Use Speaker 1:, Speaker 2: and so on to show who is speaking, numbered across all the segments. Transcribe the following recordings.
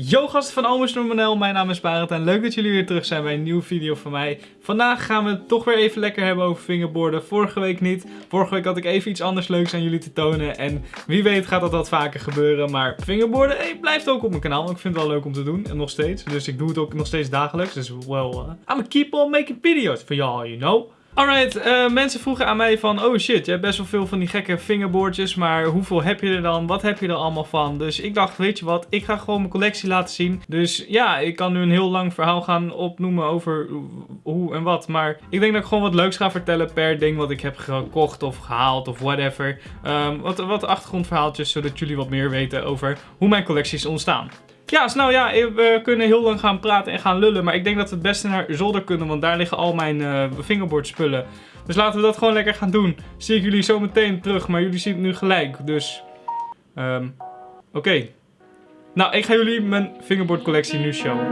Speaker 1: Yo gasten van Almost Normanel, mijn naam is Barend en leuk dat jullie weer terug zijn bij een nieuwe video van mij. Vandaag gaan we het toch weer even lekker hebben over fingerboarden. Vorige week niet. Vorige week had ik even iets anders leuks aan jullie te tonen en wie weet gaat dat wat vaker gebeuren. Maar fingerboarden blijft ook op mijn kanaal, ik vind het wel leuk om te doen en nog steeds. Dus ik doe het ook nog steeds dagelijks, dus well, uh, I'm keep on making videos for y'all, you know. Alright, uh, mensen vroegen aan mij van, oh shit, je hebt best wel veel van die gekke fingerboardjes, maar hoeveel heb je er dan? Wat heb je er allemaal van? Dus ik dacht, weet je wat, ik ga gewoon mijn collectie laten zien. Dus ja, ik kan nu een heel lang verhaal gaan opnoemen over hoe en wat, maar ik denk dat ik gewoon wat leuks ga vertellen per ding wat ik heb gekocht of gehaald of whatever. Um, wat, wat achtergrondverhaaltjes, zodat jullie wat meer weten over hoe mijn collecties ontstaan. Ja, dus nou ja, we kunnen heel lang gaan praten en gaan lullen. Maar ik denk dat we het beste naar zolder kunnen, want daar liggen al mijn uh, fingerboardspullen. Dus laten we dat gewoon lekker gaan doen. Zie ik jullie zo meteen terug, maar jullie zien het nu gelijk. Dus, um, oké. Nou, ik ga jullie mijn fingerboard collectie nu showen.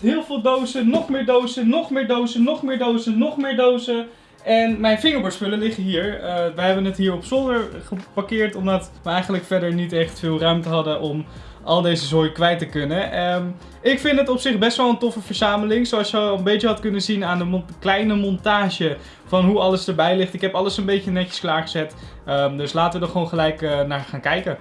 Speaker 1: Heel veel dozen, nog meer dozen, nog meer dozen, nog meer dozen, nog meer dozen. En mijn fingerboardspullen liggen hier. Uh, wij hebben het hier op zolder geparkeerd omdat we eigenlijk verder niet echt veel ruimte hadden om al deze zooi kwijt te kunnen. Um, ik vind het op zich best wel een toffe verzameling. Zoals je al een beetje had kunnen zien aan de kleine montage van hoe alles erbij ligt. Ik heb alles een beetje netjes klaargezet. Um, dus laten we er gewoon gelijk uh, naar gaan kijken.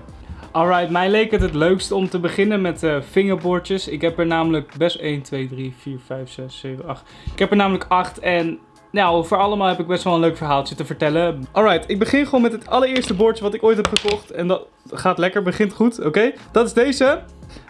Speaker 1: Alright, mij leek het het leukst om te beginnen met uh, fingerboardjes. Ik heb er namelijk best 1, 2, 3, 4, 5, 6, 7, 8. Ik heb er namelijk 8 en nou, voor allemaal heb ik best wel een leuk verhaaltje te vertellen. Alright, ik begin gewoon met het allereerste bordje wat ik ooit heb gekocht. En dat gaat lekker, begint goed, oké? Dat is deze.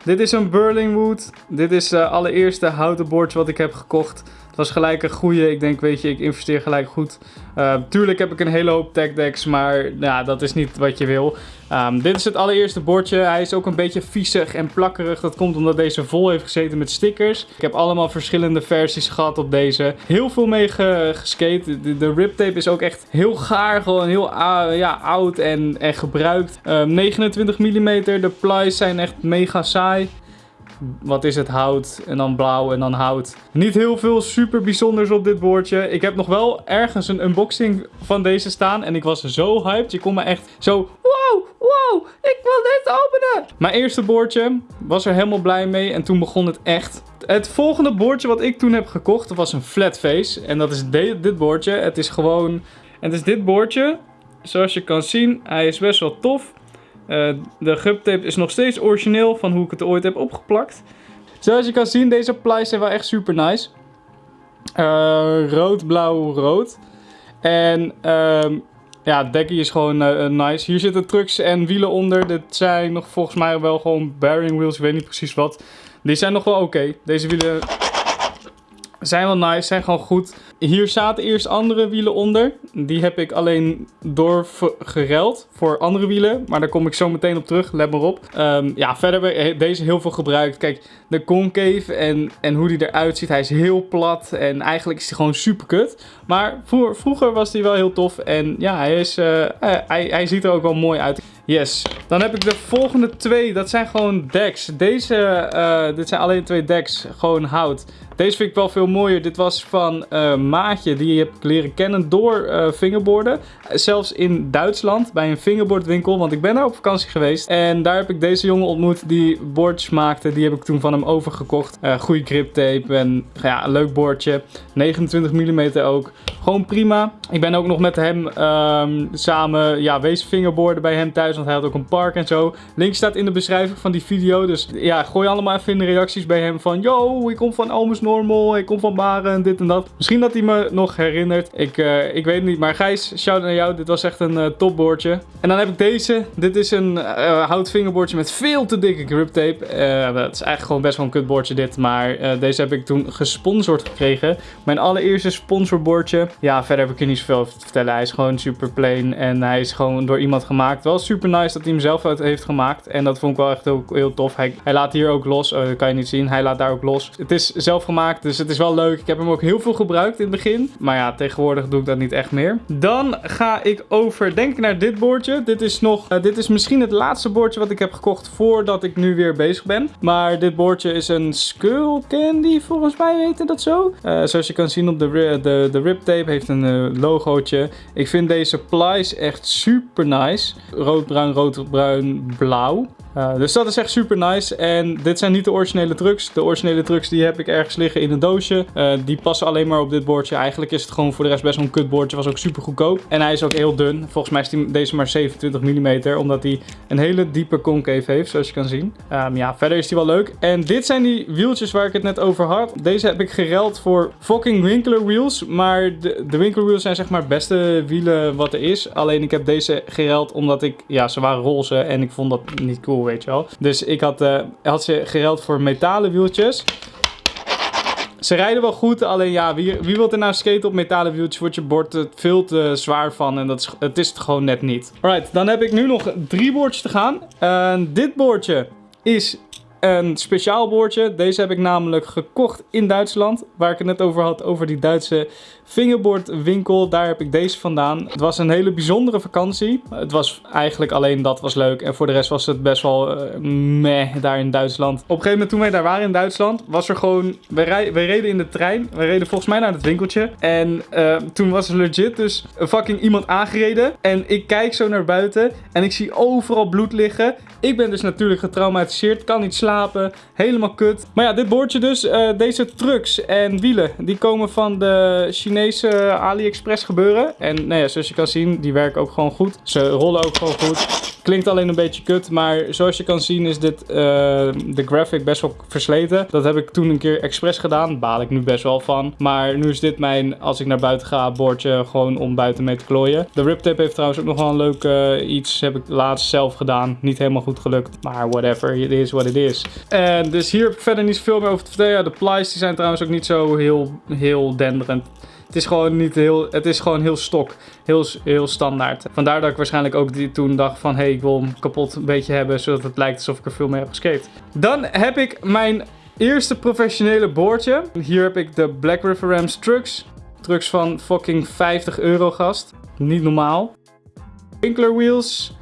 Speaker 1: Dit is een Burlingwood. Dit is het uh, allereerste houten bordje wat ik heb gekocht. Het was gelijk een goede. Ik denk, weet je, ik investeer gelijk goed. Uh, tuurlijk heb ik een hele hoop tech decks, maar nou, dat is niet wat je wil. Um, dit is het allereerste bordje. Hij is ook een beetje viezig en plakkerig. Dat komt omdat deze vol heeft gezeten met stickers. Ik heb allemaal verschillende versies gehad op deze. Heel veel mee geskate. De, de rip tape is ook echt heel gaar. Gewoon heel uh, ja, oud en, en gebruikt. Um, 29 mm. De plies zijn echt mega saai wat is het hout en dan blauw en dan hout. Niet heel veel super bijzonders op dit bordje. Ik heb nog wel ergens een unboxing van deze staan en ik was zo hyped. Je kon me echt zo, wow, wow, ik wil dit openen. Mijn eerste bordje was er helemaal blij mee en toen begon het echt. Het volgende bordje wat ik toen heb gekocht was een flat face en dat is dit bordje. Het is gewoon, het is dit bordje. Zoals je kan zien, hij is best wel tof. Uh, de gubtape is nog steeds origineel van hoe ik het ooit heb opgeplakt. Zoals je kan zien, deze plies zijn wel echt super nice. Uh, rood, blauw, rood. En uh, ja, het dekje is gewoon uh, nice. Hier zitten trucks en wielen onder. Dit zijn nog volgens mij wel gewoon bearing wheels. Ik weet niet precies wat. Die zijn nog wel oké. Deze wielen zijn wel nice, zijn gewoon goed. Hier zaten eerst andere wielen onder. Die heb ik alleen doorgereld voor andere wielen. Maar daar kom ik zo meteen op terug, let maar op. Um, ja, verder heb deze heel veel gebruikt. Kijk, de concave en, en hoe die eruit ziet. Hij is heel plat en eigenlijk is hij gewoon super kut. Maar vroeger was hij wel heel tof. En ja, hij, is, uh, hij, hij ziet er ook wel mooi uit. Yes. Dan heb ik de volgende twee. Dat zijn gewoon decks. Deze, uh, dit zijn alleen twee decks. Gewoon hout. Deze vind ik wel veel mooier. Dit was van Maatje. Die heb ik leren kennen door uh. Zelfs in Duitsland bij een fingerboardwinkel. Want ik ben daar op vakantie geweest. En daar heb ik deze jongen ontmoet die boards maakte. Die heb ik toen van hem overgekocht. Uh, goede grip tape en ja, een leuk boordje. 29 mm ook. Gewoon prima. Ik ben ook nog met hem um, samen ja, wees fingerboarden bij hem thuis. Want hij had ook een park en zo. Link staat in de beschrijving van die video. Dus ja, gooi allemaal even in de reacties bij hem van... Yo, ik kom van Almus Normal. Ik kom van Baren en dit en dat. Misschien dat hij me nog herinnert. Ik, uh, ik weet het niet. Maar Gijs, shout naar jou. Dit was echt een uh, topboardje. En dan heb ik deze. Dit is een uh, hout fingerboardje met veel te dikke grip tape. dat is eigenlijk gewoon best wel een kutboardje dit. Maar deze heb ik toen gesponsord gekregen. Mijn allereerste sponsorbordje. Ja, verder heb ik er niet zoveel te vertellen. Hij is gewoon super plain. En hij is gewoon door iemand gemaakt. Wel super super nice dat hij hem zelf uit heeft gemaakt. En dat vond ik wel echt heel, heel tof. Hij, hij laat hier ook los. Oh, dat kan je niet zien. Hij laat daar ook los. Het is zelf gemaakt, dus het is wel leuk. Ik heb hem ook heel veel gebruikt in het begin. Maar ja, tegenwoordig doe ik dat niet echt meer. Dan ga ik over, denk naar dit bordje. Dit is nog, uh, dit is misschien het laatste bordje wat ik heb gekocht voordat ik nu weer bezig ben. Maar dit bordje is een Skull Candy, volgens mij heette dat zo. Uh, zoals je kan zien op de, de, de rip tape heeft een uh, logootje. Ik vind deze plies echt super nice. Rood, bruin, rood, bruin, blauw. Uh, dus dat is echt super nice. En dit zijn niet de originele trucks. De originele trucks die heb ik ergens liggen in een doosje. Uh, die passen alleen maar op dit bordje. Eigenlijk is het gewoon voor de rest best wel een kutbordje. Was ook super goedkoop. En hij is ook heel dun. Volgens mij is die, deze maar 27 mm. Omdat hij een hele diepe concave heeft, zoals je kan zien. Um, ja, verder is hij wel leuk. En dit zijn die wieltjes waar ik het net over had. Deze heb ik gereld voor fucking Winkler wheels. Maar de, de Winkler wheels zijn zeg maar het beste wielen wat er is. Alleen ik heb deze gereld omdat ik... Ja, ze waren roze en ik vond dat niet cool weet je wel. Dus ik had, uh, had ze gereld voor metalen wieltjes. Ze rijden wel goed, alleen ja, wie, wie wil er nou skaten op metalen wieltjes? Wordt je bord er veel te zwaar van en dat is, het is het gewoon net niet. Alright, dan heb ik nu nog drie boordjes te gaan. Uh, dit boordje is een speciaal boordje. Deze heb ik namelijk gekocht in Duitsland. Waar ik het net over had, over die Duitse fingerboardwinkel. Daar heb ik deze vandaan. Het was een hele bijzondere vakantie. Het was eigenlijk alleen dat was leuk. En voor de rest was het best wel uh, meh daar in Duitsland. Op een gegeven moment toen wij daar waren in Duitsland, was er gewoon... We, reden in de trein. We reden volgens mij naar het winkeltje. En uh, toen was er legit dus fucking iemand aangereden. En ik kijk zo naar buiten en ik zie overal bloed liggen. Ik ben dus natuurlijk getraumatiseerd, kan niet slapen, helemaal kut. Maar ja, dit boordje dus, uh, deze trucks en wielen, die komen van de Chinese AliExpress gebeuren. En nou ja, zoals je kan zien, die werken ook gewoon goed. Ze rollen ook gewoon goed. Klinkt alleen een beetje kut, maar zoals je kan zien is dit, uh, de graphic best wel versleten. Dat heb ik toen een keer expres gedaan, baal ik nu best wel van. Maar nu is dit mijn, als ik naar buiten ga, bordje gewoon om buiten mee te klooien. De rip tape heeft trouwens ook nog wel een leuk uh, iets, heb ik laatst zelf gedaan. Niet helemaal goed gelukt, maar whatever, it is what it is. En dus hier heb ik verder niet zoveel meer over te vertellen. De plies die zijn trouwens ook niet zo heel, heel denderend. Het is gewoon niet heel, het is gewoon heel stok, heel, heel standaard. Vandaar dat ik waarschijnlijk ook die, toen dacht van, hé, hey, ik wil hem kapot een beetje hebben, zodat het lijkt alsof ik er veel mee heb geskate. Dan heb ik mijn eerste professionele boordje. Hier heb ik de Black River Rams trucks. Trucks van fucking 50 euro gast. Niet normaal. Winkler wheels.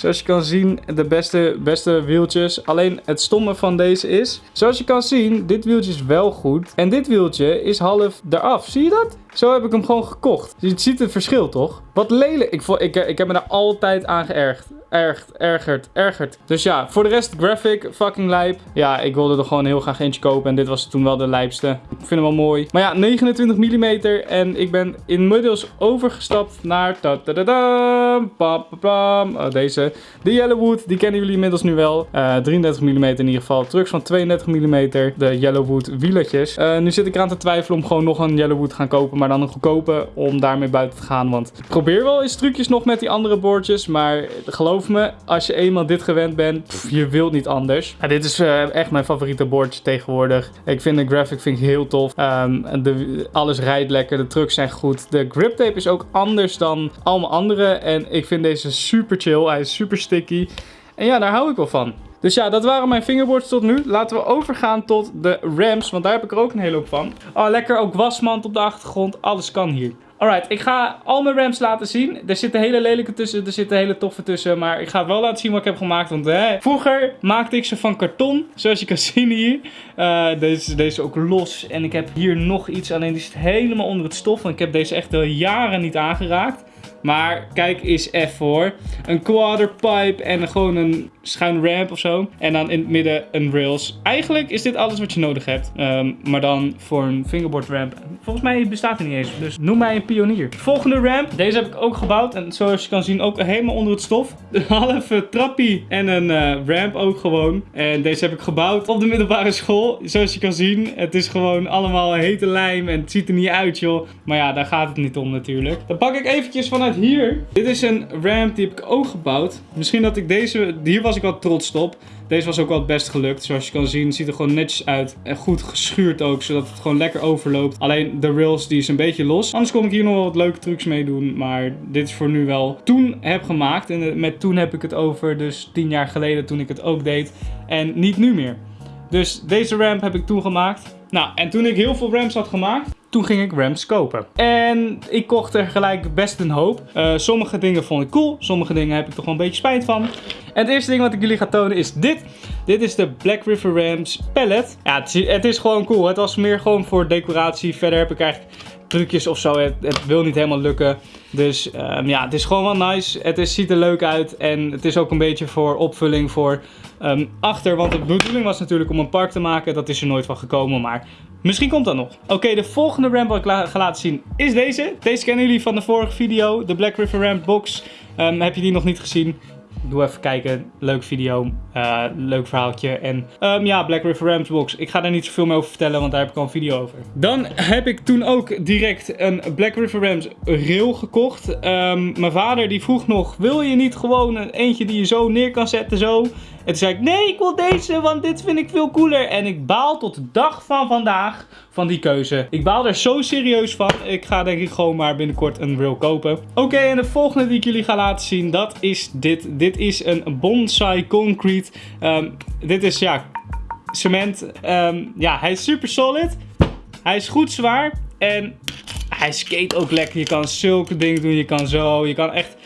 Speaker 1: Zoals je kan zien, de beste, beste wieltjes. Alleen het stomme van deze is, zoals je kan zien, dit wieltje is wel goed. En dit wieltje is half eraf. Zie je dat? Zo heb ik hem gewoon gekocht. Je ziet het verschil toch? Wat lelijk. Ik, ik, ik heb me daar altijd aan geërgerd ergert, ergert, ergert. Dus ja, voor de rest graphic, fucking lijp. Ja, ik wilde er gewoon heel graag eentje kopen en dit was toen wel de lijpste. Ik vind hem wel mooi. Maar ja, 29 mm en ik ben inmiddels overgestapt naar... Ta -ta -ta -ta, pam, pam, oh, deze. De Yellowwood, die kennen jullie inmiddels nu wel. Uh, 33 mm in ieder geval. Trucks van 32 mm, de Yellowwood wielertjes. Uh, nu zit ik eraan te twijfelen om gewoon nog een Yellowwood te gaan kopen, maar dan een goedkope om daarmee buiten te gaan. Want probeer wel eens trucjes nog met die andere bordjes, maar geloof me, als je eenmaal dit gewend bent, je wilt niet anders. Dit is uh, echt mijn favoriete bordje tegenwoordig. Ik vind de graphic vind ik heel tof. Um, de, alles rijdt lekker, de trucks zijn goed. De grip tape is ook anders dan allemaal andere. En ik vind deze super chill. Hij is super sticky. En ja, daar hou ik wel van. Dus ja, dat waren mijn fingerboards tot nu. Laten we overgaan tot de Rams, want daar heb ik er ook een hele hoop van. Oh, lekker ook wasmand op de achtergrond. Alles kan hier. Alright, ik ga al mijn rams laten zien. Er zitten hele lelijke tussen, er zitten hele toffe tussen. Maar ik ga wel laten zien wat ik heb gemaakt. Want hè, vroeger maakte ik ze van karton, zoals je kan zien hier. Uh, deze, deze ook los. En ik heb hier nog iets, alleen die zit helemaal onder het stof. Want ik heb deze echt al jaren niet aangeraakt. Maar kijk eens even hoor. Een quarterpipe en gewoon een schuin ramp of zo. En dan in het midden een rails. Eigenlijk is dit alles wat je nodig hebt. Um, maar dan voor een fingerboard ramp. Volgens mij bestaat er niet eens. Dus noem mij een pionier. Volgende ramp. Deze heb ik ook gebouwd. En zoals je kan zien ook helemaal onder het stof. Een halve trappie en een uh, ramp ook gewoon. En deze heb ik gebouwd op de middelbare school. Zoals je kan zien. Het is gewoon allemaal hete lijm. En het ziet er niet uit joh. Maar ja, daar gaat het niet om natuurlijk. Dan pak ik eventjes van hier. Dit is een ramp die heb ik ook gebouwd. Misschien dat ik deze, hier was ik wel trots op. Deze was ook wel het best gelukt. Zoals je kan zien, ziet er gewoon netjes uit. En goed geschuurd ook, zodat het gewoon lekker overloopt. Alleen de rails, die is een beetje los. Anders kon ik hier nog wel wat leuke trucs mee doen. Maar dit is voor nu wel toen heb gemaakt. En met toen heb ik het over, dus 10 jaar geleden toen ik het ook deed. En niet nu meer. Dus deze ramp heb ik toen gemaakt. Nou, en toen ik heel veel ramps had gemaakt, toen ging ik ramps kopen. En ik kocht er gelijk best een hoop. Uh, sommige dingen vond ik cool, sommige dingen heb ik toch wel een beetje spijt van. En het eerste ding wat ik jullie ga tonen is dit. Dit is de Black River Rams pallet. Ja, het is, het is gewoon cool. Het was meer gewoon voor decoratie. Verder heb ik eigenlijk trucjes of zo. Het, wil niet helemaal lukken. Dus um, ja, het is gewoon wel nice. Het is, ziet er leuk uit. En het is ook een beetje voor opvulling voor um, achter. Want de bedoeling was natuurlijk om een park te maken. Dat is er nooit van gekomen. Maar misschien komt dat nog. Oké, de volgende ramp wat ik ga laten zien is deze. Deze kennen jullie van de vorige video. De Black River Ramp box. Um, heb je die nog niet gezien? Doe even kijken. Leuk video. Uh, leuk verhaaltje. En um, ja, Black River Rams box. Ik ga daar niet zoveel meer over vertellen, want daar heb ik al een video over. Dan heb ik toen ook direct een Black River Rams rail gekocht. Um, mijn vader die vroeg nog, wil je niet gewoon een eentje die je zo neer kan zetten zo? En toen zei ik, nee, ik wil deze, want dit vind ik veel cooler. En ik baal tot de dag van vandaag van die keuze. Ik baal er zo serieus van. Ik ga denk ik gewoon maar binnenkort een rail kopen. Oké, en de volgende die ik jullie ga laten zien, dat is dit. Dit is een bonsai concrete. Um, dit is, ja, cement. Um, ja, hij is super solid. Hij is goed zwaar. En hij skate ook lekker. Je kan zulke dingen doen. Je kan zo. Je kan echt...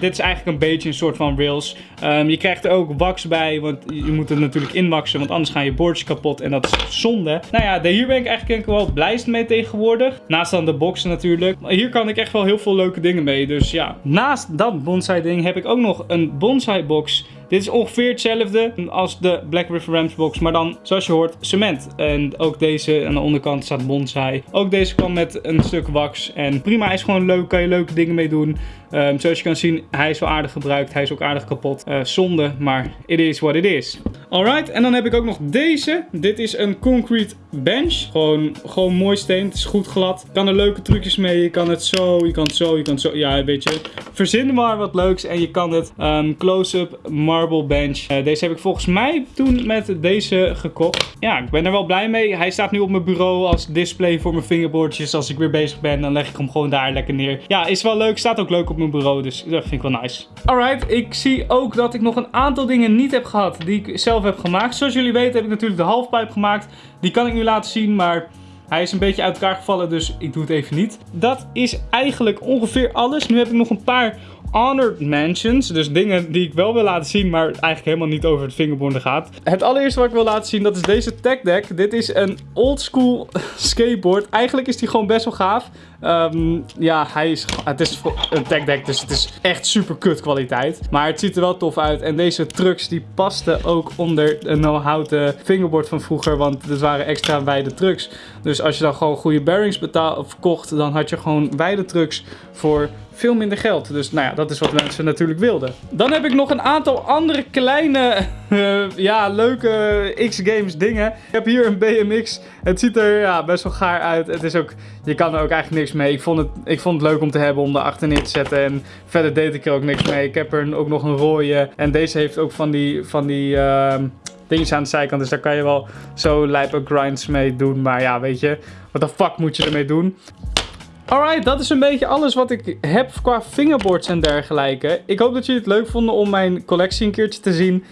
Speaker 1: Dit is eigenlijk een beetje een soort van rails. Um, je krijgt er ook wax bij. Want je moet het natuurlijk inwaxen. Want anders gaan je boordjes kapot. En dat is zonde. Nou ja, hier ben ik eigenlijk wel blijst mee tegenwoordig. Naast dan de boxen natuurlijk. Maar hier kan ik echt wel heel veel leuke dingen mee. Dus ja. Naast dat bonsai ding heb ik ook nog een bonsai box. Dit is ongeveer hetzelfde als de Black River Rams box, maar dan zoals je hoort cement. En ook deze aan de onderkant staat bonsai. Ook deze kan met een stuk wax en prima, hij is gewoon leuk, kan je leuke dingen mee doen. Um, zoals je kan zien, hij is wel aardig gebruikt, hij is ook aardig kapot. Uh, zonde, maar it is what it is. Alright, en dan heb ik ook nog deze. Dit is een concrete bench. Gewoon, gewoon mooi steen, het is goed glad. Kan er leuke trucjes mee, je kan het zo, je kan het zo, je kan het zo. Ja, weet je, verzin maar wat leuks en je kan het um, close-up marble bench. Uh, deze heb ik volgens mij toen met deze gekocht. Ja, ik ben er wel blij mee. Hij staat nu op mijn bureau als display voor mijn fingerboardjes. Als ik weer bezig ben, dan leg ik hem gewoon daar lekker neer. Ja, is wel leuk. Staat ook leuk op mijn bureau, dus dat vind ik wel nice. Alright, ik zie ook dat ik nog een aantal dingen niet heb gehad die ik zelf heb gemaakt. Zoals jullie weten heb ik natuurlijk de halfpipe gemaakt. Die kan ik nu laten zien, maar... Hij is een beetje uit elkaar gevallen, dus ik doe het even niet. Dat is eigenlijk ongeveer alles. Nu heb ik nog een paar honored mansions. Dus dingen die ik wel wil laten zien, maar eigenlijk helemaal niet over het fingerboarden gaat. Het allereerste wat ik wil laten zien, dat is deze tech deck. Dit is een old school skateboard. Eigenlijk is die gewoon best wel gaaf. Um, ja, hij is, het is een tech deck, dus het is echt super kut kwaliteit. Maar het ziet er wel tof uit. En deze trucks die pasten ook onder een houten fingerboard van vroeger. Want het waren extra wijde trucks. Dus als je dan gewoon goede bearings betaal, of kocht, dan had je gewoon wijde trucks voor veel minder geld. Dus nou ja, dat is wat mensen natuurlijk wilden. Dan heb ik nog een aantal andere kleine, uh, ja, leuke X-Games dingen. Ik heb hier een BMX. Het ziet er ja, best wel gaar uit. Het is ook, je kan er ook eigenlijk niks mee. Ik vond, het, ik vond het leuk om te hebben om erachter neer te zetten. En verder deed ik er ook niks mee. Ik heb er ook nog een rode. En deze heeft ook van die... Van die uh, dingetjes aan de zijkant. Dus daar kan je wel zo lijpe grinds mee doen. Maar ja, weet je, wat de fuck moet je ermee doen? Alright, dat is een beetje alles wat ik heb qua fingerboards en dergelijke. Ik hoop dat jullie het leuk vonden om mijn collectie een keertje te zien.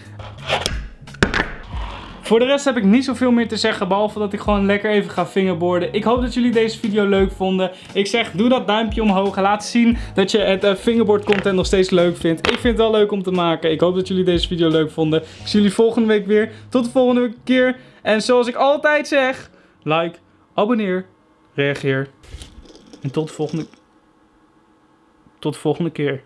Speaker 1: Voor de rest heb ik niet zoveel meer te zeggen, behalve dat ik gewoon lekker even ga fingerboarden. Ik hoop dat jullie deze video leuk vonden. Ik zeg, doe dat duimpje omhoog laat zien dat je het uh, fingerboard content nog steeds leuk vindt. Ik vind het wel leuk om te maken. Ik hoop dat jullie deze video leuk vonden. Ik zie jullie volgende week weer. Tot de volgende keer. En zoals ik altijd zeg, like, abonneer, reageer. En tot de volgende... Tot de volgende keer.